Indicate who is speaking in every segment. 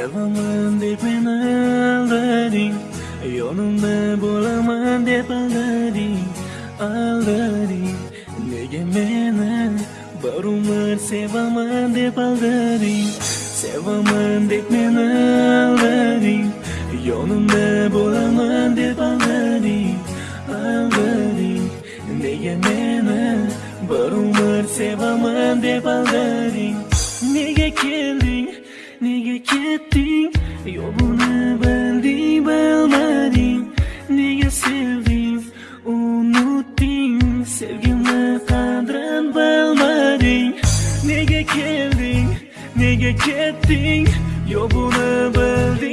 Speaker 1: Sevaman deb meni aldading Yonimda bo'laman deb aldading Aldading Nega meni bir umr sevaman deb aldading Sevaman deb meni aldading Yonimda bo'laman deb aldading Aldading Nega meni bir umr sevaman deb aldading Nega kelding Nega ketding? Yo'lini bilding bilmading. Nega sevding? Unutding. Sevgimni qadrin bilmading. Nega kelding? Nega ketding? Yo'lini bilding.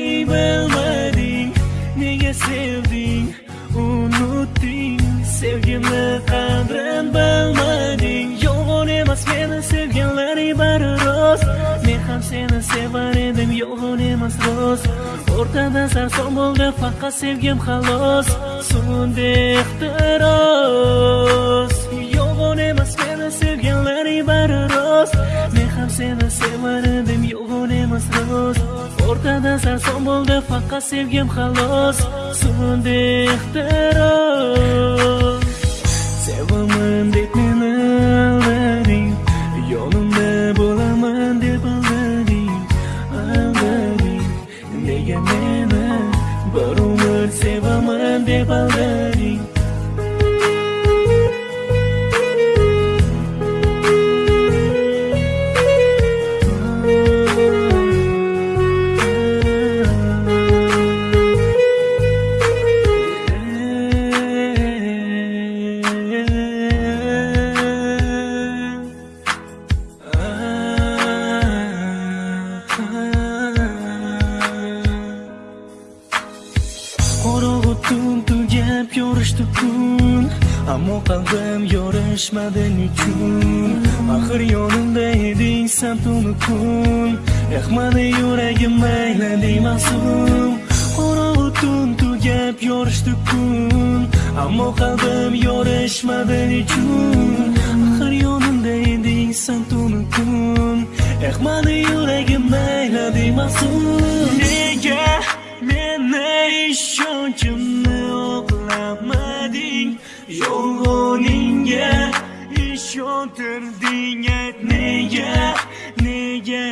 Speaker 1: Yolg'on emas rost O'rtada sarson bo'ldi faqat sevgim xolos So'ndi ehtiros Yolg'on emas meni sevganlaring bari rost Men ham seni sevar edim yolg'on emas rost O'rtada sarson bo'ldi faqat sevgim xolos So'ndi ehtiros yorishdi kun Ammo qalbim yorishmadi nechun Axir yonimda eding san tunu kun Yoqmadi yuragim mayli masum. Qorong'u tun tugab yorishdi kun Ammo qalbim yorishmadi nechun Axir yonimda eding san tunu kun Yoqmadi yuragim mayli masum Nega meni ishonchimni oqlamading Yolg'oningga ishontirding ayt nega nega?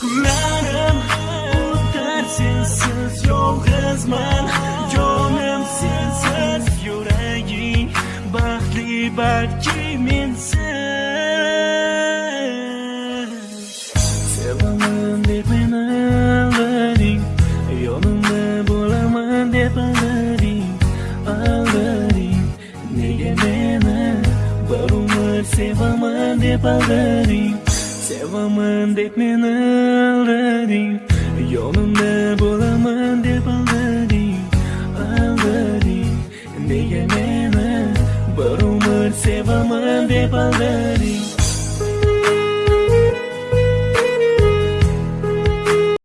Speaker 1: Kunlarim o'tar sensiz yolg'izman Jonim sensiz yuraging baxtli balki mensiz sevaman deb aldading Sevaman deb meni aldading Yonimda bo'laman deb aldading Aldading Nega meni bir umr sevaman deb aldading